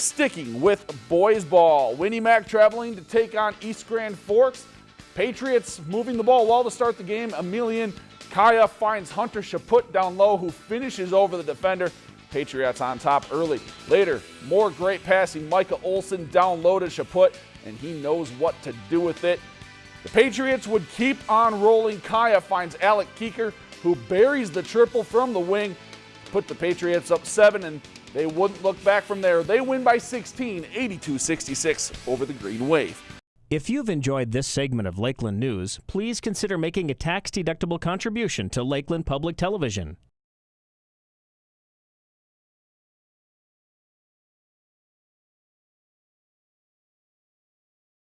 Sticking with boys ball, Win-E-Mac traveling to take on East Grand Forks. Patriots moving the ball well to start the game. Emelian Kaya finds Hunter Chaput down low who finishes over the defender. Patriots on top early. Later, more great passing. Micah Olson down low to Chaput, and he knows what to do with it. The Patriots would keep on rolling. Kaya finds Alec Keeker, who buries the triple from the wing, put the Patriots up seven, and they wouldn't look back from there. They win by 16, 82 66 over the Green Wave. If you've enjoyed this segment of Lakeland News, please consider making a tax deductible contribution to Lakeland Public Television.